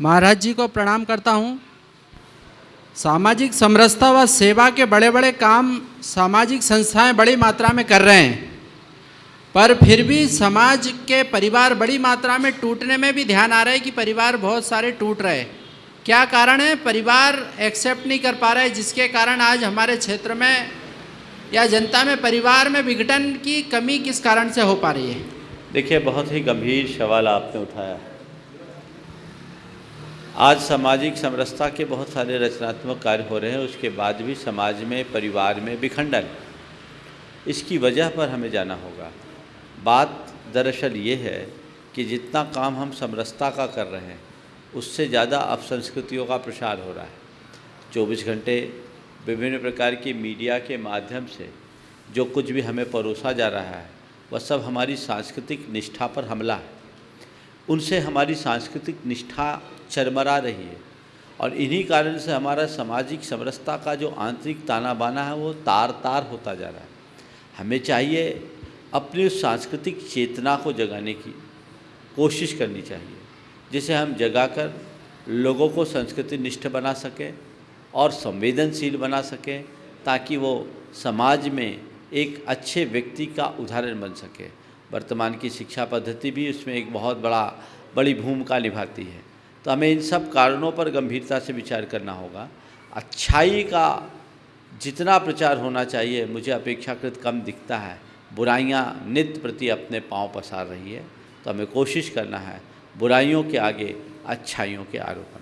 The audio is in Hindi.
महाराज जी को प्रणाम करता हूँ। सामाजिक समरसता व सेवा के बड़े बड़े काम सामाजिक संस्थाएँ बड़ी मात्रा में कर रहे हैं। पर फिर भी समाज के परिवार बड़ी मात्रा में टूटने में भी ध्यान आ रहा है कि परिवार बहुत सारे टूट रहे हैं। क्या कारण है? परिवार एक्सेप्ट नहीं कर पा रहे जिसके कारण आज हमारे क्षेत्र में या जनता में परिवार में विघटन की कमी किस कारण से हो पा रही है? देखिए, बहुत ही गंभीर सवाल आपने उठाया। आज सामाजिक समरसता के बहुत सारे रचनात्मक कार्य हो रहे हैं, उसके बाद भी समाज में, परिवार में विखंडन। इसकी वजह पर हमें जाना होगा। बात दरअसल ये है कि जितना काम हम समरसता का कर रहे हैं, उससे ज़्यादा अपसंस्कृतियों का प्रसार हो रहा है। चौबीस घंटे विभिन्न प्रकार की मीडिया के माध्यम से जो कुछ भी हमें परोसा जा रहा है, वह सब हमारी सांस्कृतिक निष्ठा पर हमला है। उनसे हमारी सांस्कृतिक निष्ठा चरमरा रही है। और इन्हीं कारण से हमारा सामाजिक समरसता का जो आंतरिक ताना बाना है, वो तार तार होता जा रहा है। हमें चाहिए अपनी उस सांस्कृतिक चेतना को जगाने की कोशिश करनी चाहिए, जिसे हम जगाकर लोगों को संस्कृति निष्ठ बना सकें और संवेदनशील बना सकें, ताकि वो समाज में एक अच्छे व्यक्ति का उदाहरण बन सके। वर्तमान की शिक्षा पद्धति भी उसमें एक बहुत बड़ा, बड़ी भूमिका निभाती है। तो हमें इन सब कारणों पर गंभीरता से विचार करना होगा। अच्छाई का जितना प्रचार होना चाहिए, मुझे अपेक्षाकृत कम दिखता है। बुराइयाँ नित्य प्रति अपने पाँव पसार रही है तो हमें कोशिश करना है बुराइयों के आगे, अच्छाइयों के आरोपण